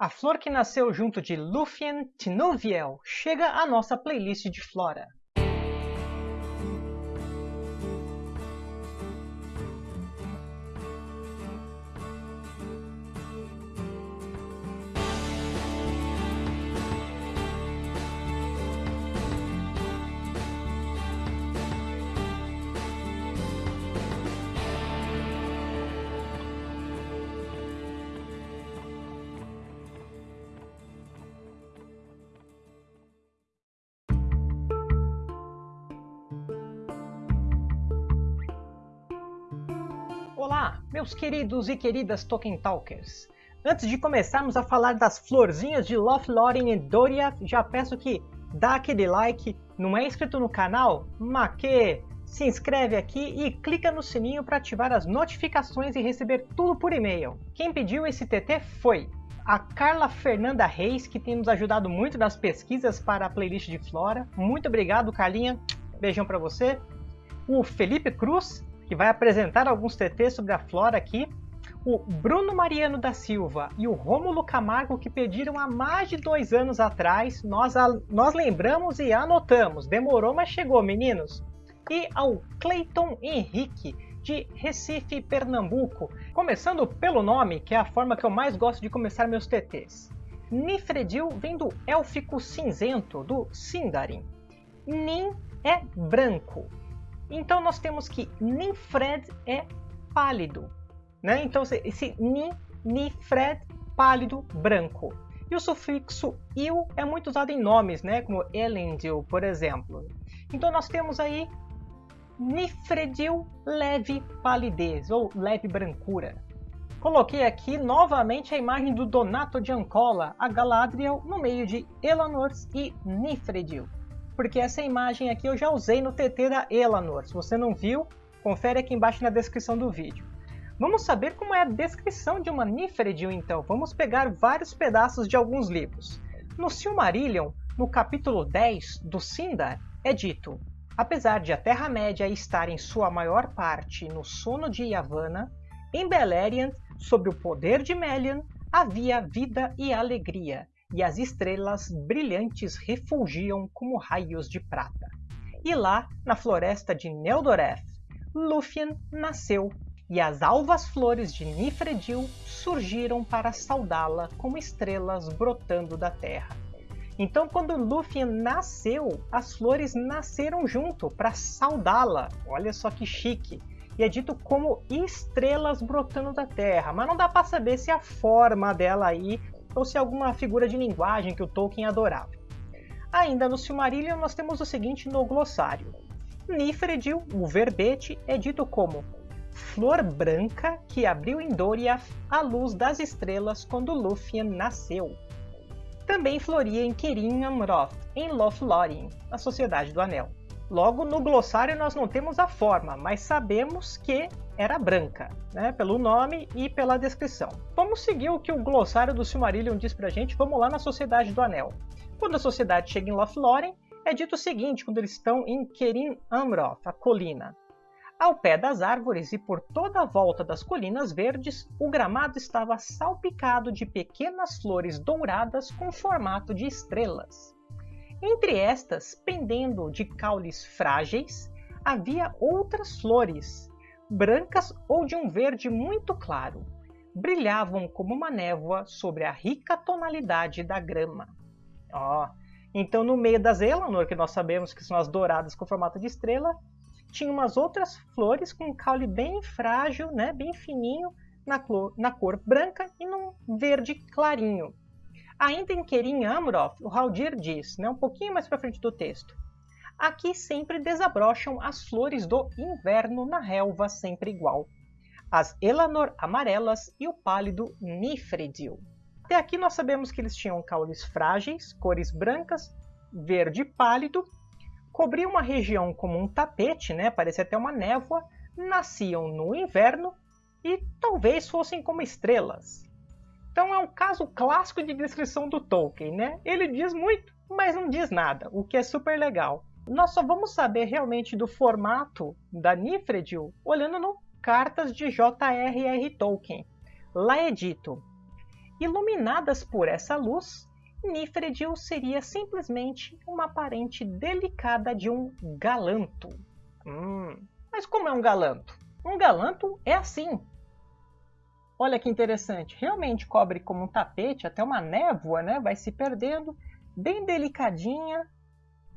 A flor que nasceu junto de Lúthien Tinuviel chega à nossa playlist de flora. Olá, meus queridos e queridas Tolkien Talkers! Antes de começarmos a falar das florzinhas de Lothlórien e Doriath, já peço que dá aquele like, não é inscrito no canal? Maque! Se inscreve aqui e clica no sininho para ativar as notificações e receber tudo por e-mail. Quem pediu esse TT foi a Carla Fernanda Reis, que tem nos ajudado muito nas pesquisas para a playlist de Flora. Muito obrigado, Carlinha. Beijão para você. O Felipe Cruz, que vai apresentar alguns TTs sobre a flora aqui. O Bruno Mariano da Silva e o Rômulo Camargo que pediram há mais de dois anos atrás. Nós, nós lembramos e anotamos. Demorou, mas chegou, meninos. E ao Cleiton Henrique, de Recife, Pernambuco. Começando pelo nome, que é a forma que eu mais gosto de começar meus TTs. Nifredil vem do élfico cinzento, do Sindarin. Nin é branco. Então nós temos que Ninfred é pálido. Né? Então esse Nin, Nifred, pálido, branco. E o sufixo il é muito usado em nomes, né? como Elendil, por exemplo. Então nós temos aí Nifredil, leve palidez, ou leve brancura. Coloquei aqui novamente a imagem do Donato de Ancola, a Galadriel, no meio de Elanors e Nifredil porque essa imagem aqui eu já usei no TT da Elanor. Se você não viu, confere aqui embaixo na descrição do vídeo. Vamos saber como é a descrição de uma Nifredil então. Vamos pegar vários pedaços de alguns livros. No Silmarillion, no capítulo 10 do Sindar, é dito Apesar de a Terra-média estar em sua maior parte no sono de Yavanna, em Beleriand, sob o poder de Melian, havia vida e alegria, e as estrelas brilhantes refulgiam como raios de prata. E lá, na floresta de Neldoreth, Lúthien nasceu, e as alvas flores de Nifredil surgiram para saudá-la como estrelas brotando da terra. Então, quando Lúthien nasceu, as flores nasceram junto para saudá-la. Olha só que chique! E é dito como estrelas brotando da terra, mas não dá para saber se a forma dela aí ou se alguma figura de linguagem que o Tolkien adorava. Ainda no Silmarillion nós temos o seguinte no glossário. Nifredil, o verbete, é dito como flor branca que abriu em Doriath a luz das estrelas quando Lúthien nasceu. Também floria em Kerin Amroth, em Lothlórien, a Sociedade do Anel. Logo, no glossário nós não temos a forma, mas sabemos que era branca, né? pelo nome e pela descrição. Vamos seguir o que o glossário do Silmarillion diz pra gente, vamos lá na Sociedade do Anel. Quando a sociedade chega em Lothlórien, é dito o seguinte quando eles estão em Kerin Amroth, a colina. Ao pé das árvores e por toda a volta das colinas verdes, o gramado estava salpicado de pequenas flores douradas com formato de estrelas. Entre estas, pendendo de caules frágeis, havia outras flores, brancas ou de um verde muito claro. Brilhavam como uma névoa sobre a rica tonalidade da grama. Ó, oh, então no meio das Elanor, que nós sabemos que são as douradas com formato de estrela, tinha umas outras flores com um caule bem frágil, né, bem fininho, na cor, na cor branca e num verde clarinho. Ainda em Kerim Amroth, o Haldir diz, né, um pouquinho mais para frente do texto, Aqui sempre desabrocham as flores do inverno na relva sempre igual, as Elanor amarelas e o pálido Nifredil. Até aqui nós sabemos que eles tinham caules frágeis, cores brancas, verde pálido, cobriam uma região como um tapete, né, parecia até uma névoa, nasciam no inverno e talvez fossem como estrelas. Então é um caso clássico de descrição do Tolkien, né? Ele diz muito, mas não diz nada, o que é super legal. Nós só vamos saber realmente do formato da Nifredil olhando no Cartas de J.R.R. Tolkien. Lá é dito, Iluminadas por essa luz, Nifredil seria simplesmente uma parente delicada de um galanto. Hum, mas como é um galanto? Um galanto é assim. Olha que interessante, realmente cobre como um tapete, até uma névoa, né? Vai se perdendo, bem delicadinha,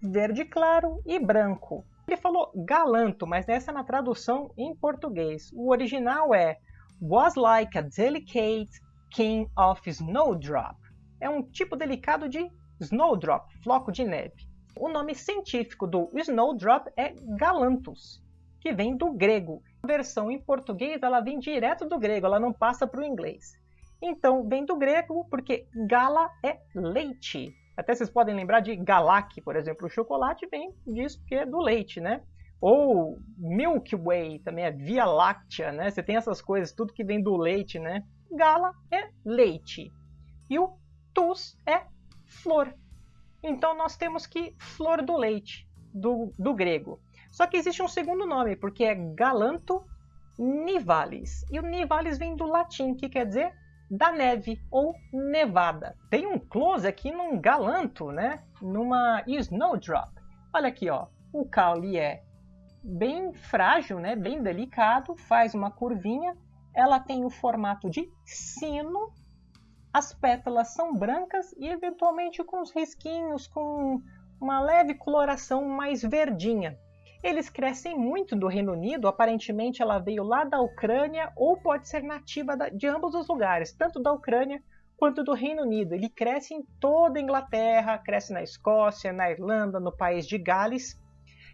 verde claro e branco. Ele falou galanto, mas essa é na tradução em português. O original é was like a delicate king of snowdrop. É um tipo delicado de snowdrop, floco de neve. O nome científico do snowdrop é galanthus, que vem do grego. A versão em português ela vem direto do grego, ela não passa para o inglês. Então vem do grego porque gala é leite até vocês podem lembrar de Galac, por exemplo. O chocolate vem disso porque é do leite, né? Ou Milky Way, também é Via Láctea, né? Você tem essas coisas, tudo que vem do leite, né? Gala é leite. E o tus é flor. Então nós temos que flor do leite, do, do grego. Só que existe um segundo nome, porque é Galanto nivalis. E o nivalis vem do latim, que quer dizer da neve ou nevada. Tem um close aqui num galanto, né? Numa snowdrop. Olha aqui, ó. O caule é bem frágil, né? Bem delicado, faz uma curvinha. Ela tem o formato de sino. As pétalas são brancas e eventualmente com os risquinhos, com uma leve coloração mais verdinha. Eles crescem muito do Reino Unido, aparentemente ela veio lá da Ucrânia ou pode ser nativa de ambos os lugares, tanto da Ucrânia quanto do Reino Unido. Ele cresce em toda a Inglaterra, cresce na Escócia, na Irlanda, no país de Gales.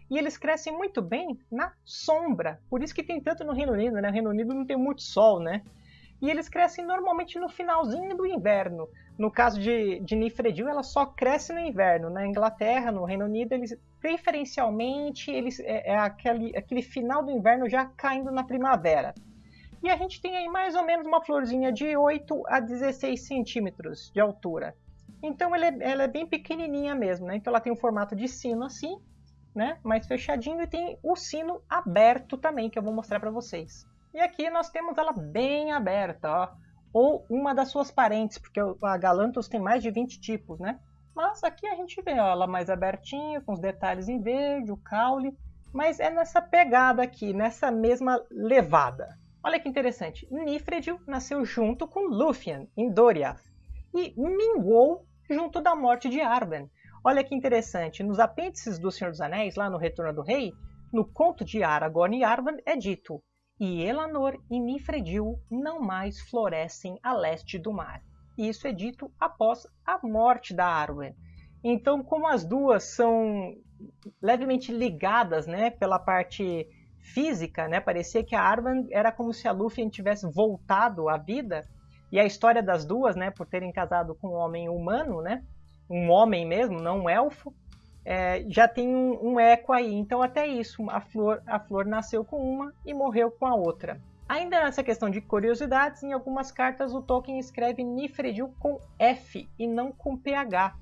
E eles crescem muito bem na sombra. Por isso que tem tanto no Reino Unido, né? O Reino Unido não tem muito sol, né? E eles crescem normalmente no finalzinho do inverno. No caso de, de Nifredil, ela só cresce no inverno. Na Inglaterra, no Reino Unido, eles preferencialmente eles, é, é aquele, aquele final do inverno já caindo na primavera. E a gente tem aí mais ou menos uma florzinha de 8 a 16 centímetros de altura. Então ela é, ela é bem pequenininha mesmo, né? Então ela tem um formato de sino assim, né? Mais fechadinho e tem o sino aberto também, que eu vou mostrar para vocês. E aqui nós temos ela bem aberta, ó. Ou uma das suas parentes, porque a Galanthus tem mais de 20 tipos, né? Mas aqui a gente vê ela mais abertinha, com os detalhes em verde, o caule. Mas é nessa pegada aqui, nessa mesma levada. Olha que interessante. Nifredil nasceu junto com Lúthien, em Doriath. E minguou junto da morte de Arwen. Olha que interessante. Nos apêndices do Senhor dos Anéis, lá no Retorno do Rei, no conto de Aragorn e Arwen é dito e Elanor e Nifredil não mais florescem a leste do mar isso é dito após a morte da Arwen. Então, como as duas são levemente ligadas né, pela parte física, né, parecia que a Arwen era como se a Lúthien tivesse voltado à vida, e a história das duas, né, por terem casado com um homem humano, né, um homem mesmo, não um elfo, é, já tem um, um, eco aí. Então, até isso, a flor, a flor nasceu com uma e morreu com a outra. Ainda nessa questão de curiosidades, em algumas cartas o Tolkien escreve Nifredil com F e não com PH,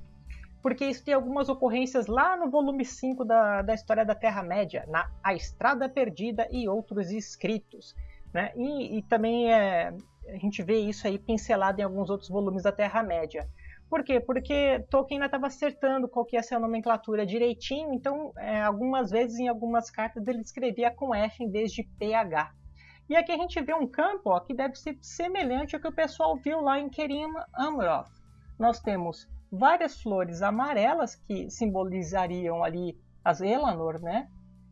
porque isso tem algumas ocorrências lá no volume 5 da, da História da Terra-média, na A Estrada Perdida e outros escritos. Né? E, e também é, a gente vê isso aí pincelado em alguns outros volumes da Terra-média. Por quê? Porque Tolkien ainda estava acertando qual que ia ser a nomenclatura direitinho, então é, algumas vezes em algumas cartas ele escrevia com F em vez de PH. E aqui a gente vê um campo ó, que deve ser semelhante ao que o pessoal viu lá em Kerim Amroth. Nós temos várias flores amarelas que simbolizariam ali as Elanor, né?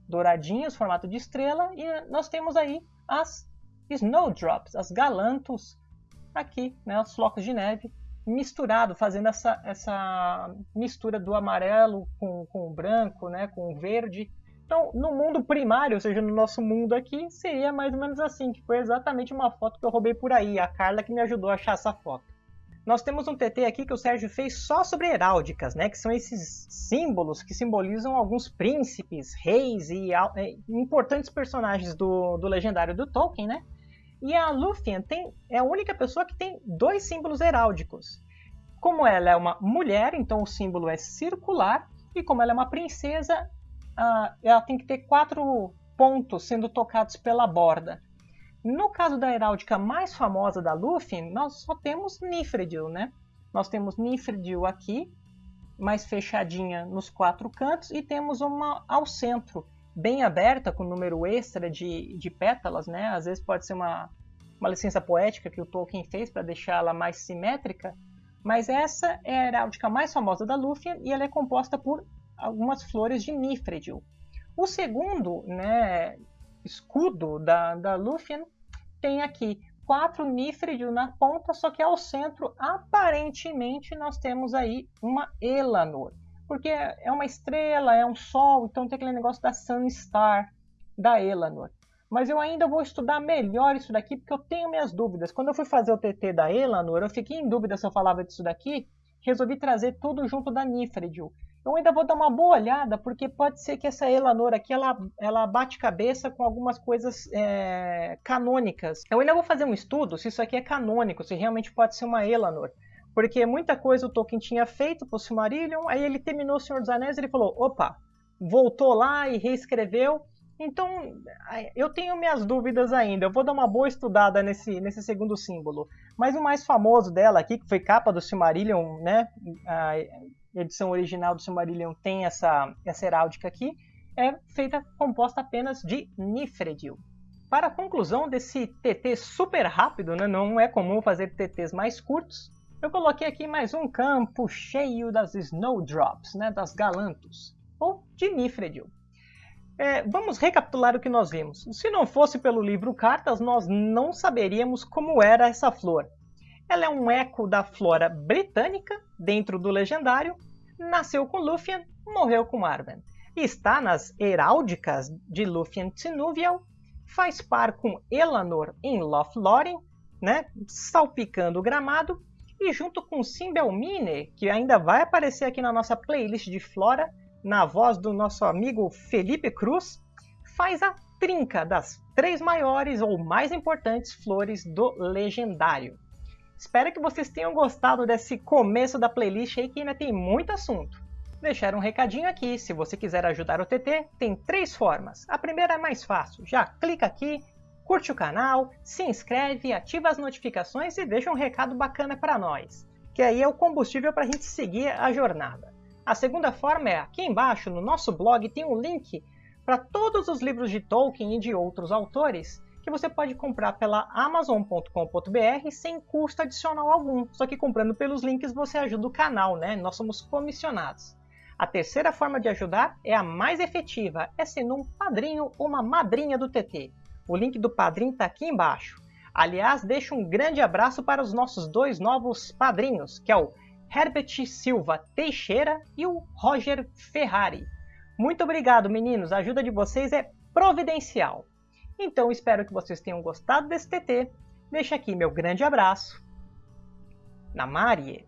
douradinhas, formato de estrela, e nós temos aí as Snowdrops, as galantos, aqui, né, os flocos de neve, misturado, fazendo essa, essa mistura do amarelo com, com o branco, né, com o verde, então, no mundo primário, ou seja, no nosso mundo aqui, seria mais ou menos assim, que foi exatamente uma foto que eu roubei por aí, a Carla que me ajudou a achar essa foto. Nós temos um TT aqui que o Sérgio fez só sobre heráldicas, né, que são esses símbolos que simbolizam alguns príncipes, reis e é, importantes personagens do, do legendário do Tolkien, né? E a Lúthien tem, é a única pessoa que tem dois símbolos heráldicos. Como ela é uma mulher, então o símbolo é circular, e como ela é uma princesa, ah, ela tem que ter quatro pontos sendo tocados pela borda. No caso da heráldica mais famosa da Luffy, nós só temos Nifredil, né? Nós temos Nifredil aqui, mais fechadinha nos quatro cantos, e temos uma ao centro, bem aberta, com número extra de, de pétalas, né? Às vezes pode ser uma, uma licença poética que o Tolkien fez para deixá-la mais simétrica, mas essa é a heráldica mais famosa da Lúthien e ela é composta por algumas flores de Nifredil. O segundo né, escudo da, da Lúthien tem aqui quatro Nifredil na ponta, só que ao centro, aparentemente, nós temos aí uma Elanor. Porque é uma estrela, é um sol, então tem aquele negócio da Sunstar, da Elanor. Mas eu ainda vou estudar melhor isso daqui, porque eu tenho minhas dúvidas. Quando eu fui fazer o TT da Elanor, eu fiquei em dúvida se eu falava disso daqui. Resolvi trazer tudo junto da Nifredil. Eu ainda vou dar uma boa olhada, porque pode ser que essa Elanor aqui, ela, ela bate cabeça com algumas coisas é, canônicas. Eu ainda vou fazer um estudo se isso aqui é canônico, se realmente pode ser uma Elanor. Porque muita coisa o Tolkien tinha feito para o Silmarillion, aí ele terminou o Senhor dos Anéis e ele falou, opa, voltou lá e reescreveu, então, eu tenho minhas dúvidas ainda. Eu vou dar uma boa estudada nesse, nesse segundo símbolo. Mas o mais famoso dela aqui, que foi capa do Silmarillion, né? Edição original do Silmarillion tem essa, essa heráldica aqui. É feita, composta apenas de Nifredil. Para a conclusão desse TT super rápido, né? não é comum fazer TTs mais curtos, eu coloquei aqui mais um campo cheio das Snowdrops, né? das Galantos, ou de Nifredil. É, vamos recapitular o que nós vimos. Se não fosse pelo livro Cartas, nós não saberíamos como era essa flor. Ela é um eco da flora britânica, dentro do legendário, nasceu com Lúthien, morreu com Arwen. Está nas heráldicas de Lúthien Tinuvial, faz par com Elanor em Lothlórien, né, salpicando o gramado, e junto com Simbelmine, que ainda vai aparecer aqui na nossa playlist de flora, na voz do nosso amigo Felipe Cruz, faz a trinca das três maiores ou mais importantes flores do legendário. Espero que vocês tenham gostado desse começo da playlist aí que ainda tem muito assunto. Deixar um recadinho aqui, se você quiser ajudar o TT, tem três formas. A primeira é mais fácil, já clica aqui, curte o canal, se inscreve, ativa as notificações e deixa um recado bacana para nós, que aí é o combustível para a gente seguir a jornada. A segunda forma é aqui embaixo no nosso blog tem um link para todos os livros de Tolkien e de outros autores que você pode comprar pela amazon.com.br sem custo adicional algum. Só que comprando pelos links você ajuda o canal, né? Nós somos comissionados. A terceira forma de ajudar é a mais efetiva, é sendo um padrinho ou uma madrinha do TT. O link do padrinho está aqui embaixo. Aliás, deixo um grande abraço para os nossos dois novos padrinhos, que é o Herbert Silva Teixeira e o Roger Ferrari. Muito obrigado, meninos. A ajuda de vocês é providencial. Então espero que vocês tenham gostado desse TT. Deixa aqui meu grande abraço. Na Marie.